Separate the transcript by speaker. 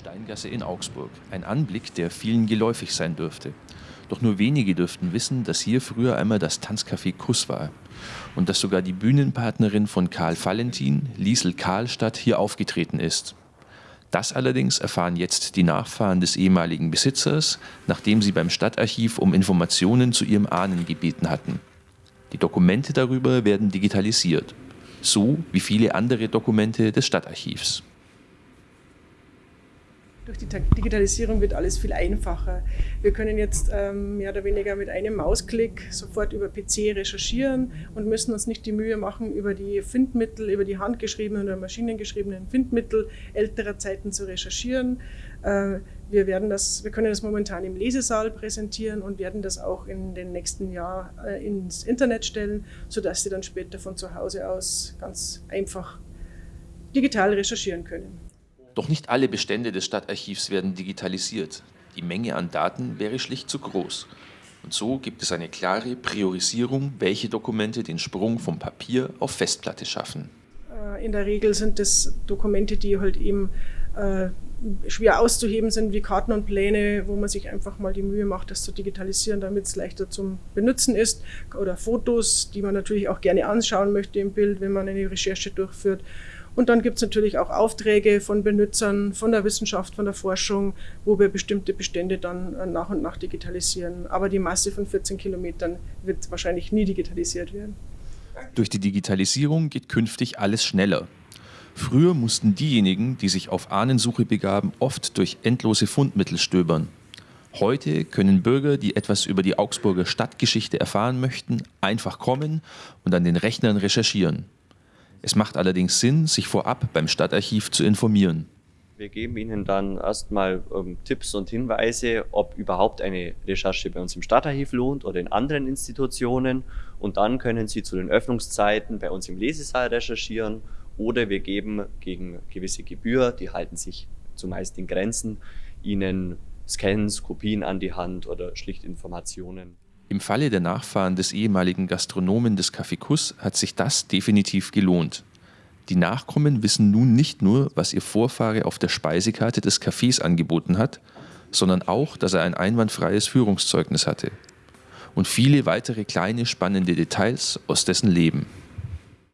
Speaker 1: Steingasse in Augsburg. Ein Anblick, der vielen geläufig sein dürfte. Doch nur wenige dürften wissen, dass hier früher einmal das Tanzcafé Kuss war. Und dass sogar die Bühnenpartnerin von Karl Valentin, Liesel Karlstadt, hier aufgetreten ist. Das allerdings erfahren jetzt die Nachfahren des ehemaligen Besitzers, nachdem sie beim Stadtarchiv um Informationen zu ihrem Ahnen gebeten hatten. Die Dokumente darüber werden digitalisiert. So wie viele andere Dokumente des Stadtarchivs.
Speaker 2: Durch die Digitalisierung wird alles viel einfacher. Wir können jetzt ähm, mehr oder weniger mit einem Mausklick sofort über PC recherchieren und müssen uns nicht die Mühe machen, über die Findmittel, über die handgeschriebenen oder maschinengeschriebenen Findmittel älterer Zeiten zu recherchieren. Äh, wir, werden das, wir können das momentan im Lesesaal präsentieren und werden das auch in den nächsten Jahren äh, ins Internet stellen, sodass Sie dann später von zu Hause aus ganz einfach digital recherchieren können.
Speaker 1: Doch nicht alle Bestände des Stadtarchivs werden digitalisiert. Die Menge an Daten wäre schlicht zu groß. Und so gibt es eine klare Priorisierung, welche Dokumente den Sprung vom Papier auf Festplatte schaffen.
Speaker 2: Äh, in der Regel sind es Dokumente, die halt eben äh, schwer auszuheben sind, wie Karten und Pläne, wo man sich einfach mal die Mühe macht, das zu digitalisieren, damit es leichter zum Benutzen ist. Oder Fotos, die man natürlich auch gerne anschauen möchte im Bild, wenn man eine Recherche durchführt. Und dann gibt es natürlich auch Aufträge von Benutzern, von der Wissenschaft, von der Forschung, wo wir bestimmte Bestände dann äh, nach und nach digitalisieren. Aber die Masse von 14 Kilometern wird wahrscheinlich nie digitalisiert werden.
Speaker 1: Durch die Digitalisierung geht künftig alles schneller. Früher mussten diejenigen, die sich auf Ahnensuche begaben, oft durch endlose Fundmittel stöbern. Heute können Bürger, die etwas über die Augsburger Stadtgeschichte erfahren möchten, einfach kommen und an den Rechnern recherchieren. Es macht allerdings Sinn, sich vorab beim Stadtarchiv zu informieren.
Speaker 3: Wir geben Ihnen dann erstmal ähm, Tipps und Hinweise, ob überhaupt eine Recherche bei uns im Stadtarchiv lohnt oder in anderen Institutionen. Und dann können Sie zu den Öffnungszeiten bei uns im Lesesaal recherchieren oder wir geben gegen gewisse Gebühr, die halten sich zumeist in Grenzen, Ihnen Scans, Kopien an die Hand oder schlicht Informationen.
Speaker 1: Im Falle der Nachfahren des ehemaligen Gastronomen des Café Kuss hat sich das definitiv gelohnt. Die Nachkommen wissen nun nicht nur, was ihr Vorfahre auf der Speisekarte des Cafés angeboten hat, sondern auch, dass er ein einwandfreies Führungszeugnis hatte. Und viele weitere kleine spannende Details aus dessen Leben.